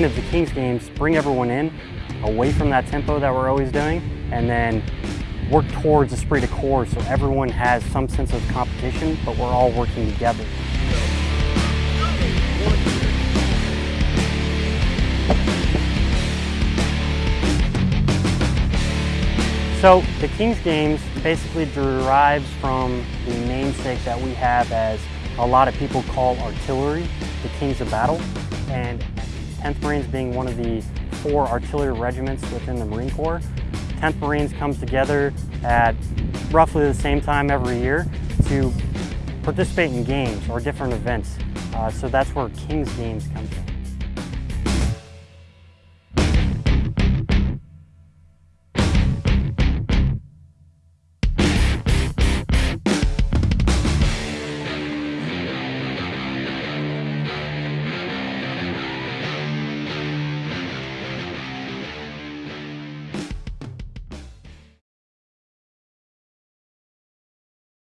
point of the Kings games, bring everyone in, away from that tempo that we're always doing, and then work towards esprit de corps so everyone has some sense of competition, but we're all working together. So the Kings Games basically derives from the namesake that we have as a lot of people call artillery, the Kings of Battle, and 10th Marines being one of the four artillery regiments within the Marine Corps. 10th Marines comes together at roughly the same time every year to participate in games or different events. Uh, so that's where King's Games comes from.